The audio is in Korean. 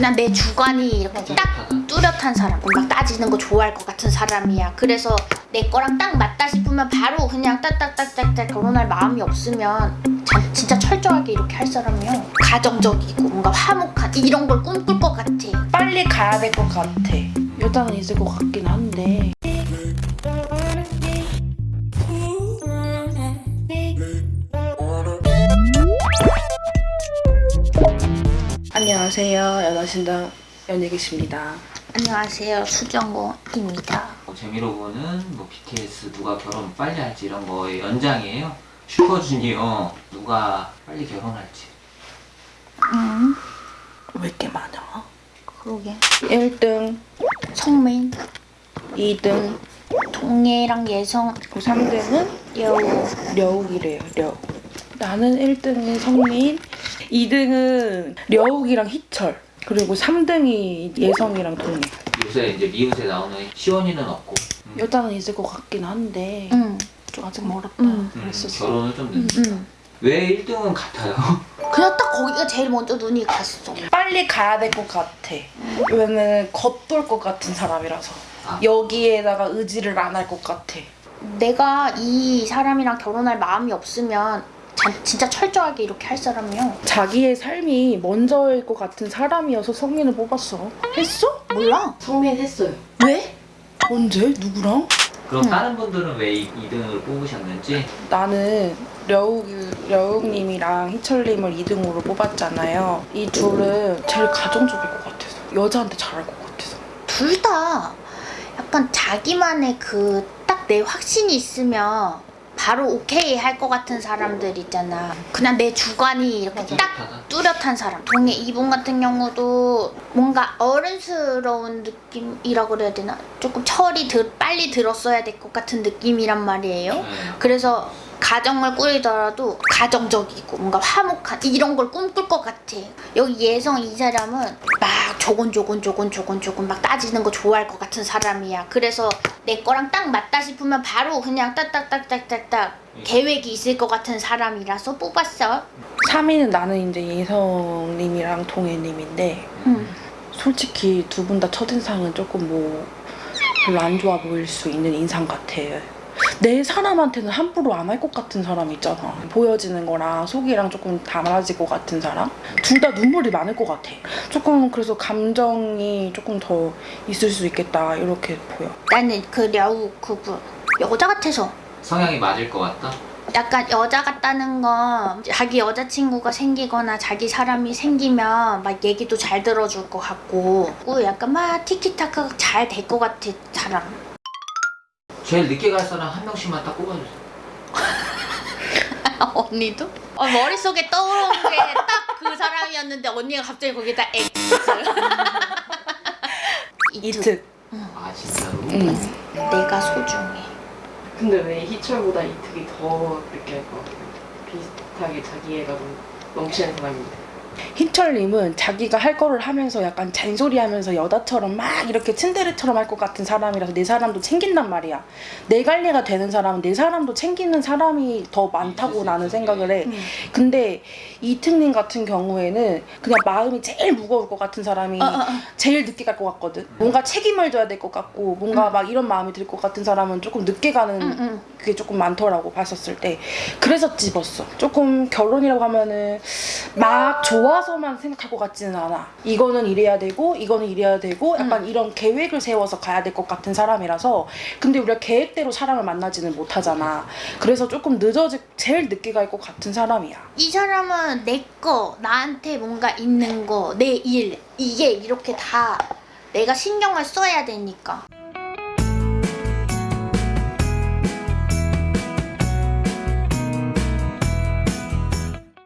그냥 내 주관이 이렇게 딱 뚜렷한 사람 막 따지는 거 좋아할 것 같은 사람이야 그래서 내 거랑 딱 맞다 싶으면 바로 그냥 딱딱딱딱딱 결혼할 마음이 없으면 자- 진짜 철저하게 이렇게 할 사람이요 가정적이고 뭔가 화목한 이런 걸 꿈꿀 것 같아 빨리 가야 될 것 같아. 여자는 있을 것 같긴 한데. 안녕하세요. 여자신당 연예계십니다. 안녕하세요 수정호입니다 뭐 재미로 보는 뭐 BTS 누가 결혼 빨리 할지 이런 거의 연장이에요. 슈퍼주니어 누가 빨리 결혼할지. 음 왜 이렇게 많아? 그러게 1등, 성민 2등, 동해랑 예성 3등은 여우 려욱이래요. 려욱. 나는 1등은 성민, 2등은 려욱이랑 희철, 그리고 3등이 예성이랑 동해. 요새 이제 미우새 나오는 시원이는 없고 음, 여자는 있을 것 같긴 한데 응 좀 아직 멀었다 음. 음, 그랬었어. 결혼을 좀 응, 늦. 응. 왜 1등은 같아요? 그냥 딱 거기가 제일 먼저 눈이 갔어 빨리 가야 될 것 같아. 왜냐면 겉돌 것 같은 사람이라서 아. 여기에다가 의지를 안 할 것 같아. 내가 이 사람이랑 결혼할 마음이 없으면 자- 진짜 철저하게 이렇게 할 사람이요 자기의 삶이 먼저일 것 같은 사람이어서 성민을 뽑았어. 했어? 몰라 성민 했어요. 왜? 언제? 누구랑? 그럼 음. 다른 분들은 왜 2등을 뽑으셨는지 나는 려욱, 려욱님이랑 희철님을 2등으로 뽑았잖아요. 이 둘은 제일 가정적일 것 같아서. 여자한테 잘할 것 같아서. 둘 다 약간 자기만의 그 딱 내 확신이 있으면 바로 오케이 할 것 같은 사람들 있잖아 그냥 내 주관이 이렇게 딱. 뚜렷한 사람 동해 이분 같은 경우도 뭔가 어른스러운 느낌이라 그래야 되나 조금 철이 들, 빨리 들었어야 될 것 같은 느낌이란 말이에요 네. 그래서 가정을 꾸리더라도 가정적이고 뭔가 화목한 이런 걸 꿈꿀 것 같아 여기 예성 이 사람은 막 조곤조곤조곤조곤조곤 막 따지는 거 좋아할 것 같은 사람이야 그래서 내 거랑 딱 맞다 싶으면 바로 그냥 딱딱딱딱딱딱 계획이 있을 것 같은 사람이라서 뽑았어 3위는 나는 이제 예성님이랑 동해님인데 음. 솔직히 두 분 다 첫인상은 조금 뭐 별로 안 좋아 보일 수 있는 인상 같아요. 내 사람한테는 함부로 안 할 것 같은 사람 있잖아. 보여지는 거랑 속이랑 조금 달라질 것 같은 사람? 둘 다 눈물이 많을 것 같아. 조금 그래서 감정이 조금 더 있을 수 있겠다 이렇게 보여. 나는 그 려우 그분 여자 같아서 성향이 맞을 것 같다? 약간 여자 같다는 건 자기 여자친구가 생기거나 자기 사람이 생기면 막 얘기도 잘 들어줄 것 같고 약간 막 티키타카 잘 될 것 같아 사람 제일 늦게 갈 사람 한 명씩만 딱 뽑아주세요. 언니도? 어, 머릿속에 떠오른 게 딱 그 사람이었는데 언니가 갑자기 거기다 애 있어요 이특. 아 진짜로? 응. 내가 소중해 근데 왜 희철보다 이특이 더 늦게 할것 같아요? 비슷하게 자기애가 좀 넘치는 사람인데. 희철님은 자기가 할 거를 하면서 약간 잔소리하면서 여자처럼 막 이렇게 츤데레처럼 할 것 같은 사람이라서 내 사람도 챙긴단 말이야. 내 관리가 되는 사람은 내 사람도 챙기는 사람이 더 많다고 나는 생각을 해. 음. 근데 이특님 같은 경우에는 그냥 마음이 제일 무거울 것 같은 사람이 어, 어, 어. 제일 늦게 갈 것 같거든. 뭔가 책임을 져야 될 것 같고 뭔가 막 이런 마음이 들 것 같은 사람은 조금 늦게 가는 응, 응. 그게 조금 많더라고 봤었을 때 그래서 집었어 조금 결혼이라고 하면은 막 좋 아서만 생각할 것 같지는 않아. 이거는 이래야 되고 이거는 이래야 되고 약간 이런 계획을 세워서 가야 될 것 같은 사람이라서 근데 우리가 계획대로 사람을 만나지는 못하잖아. 그래서 조금 늦어지 제일 늦게 갈 것 같은 사람이야. 이 사람은 내 거, 나한테 뭔가 있는 거, 내 일, 이게 이렇게 다 내가 신경을 써야 되니까.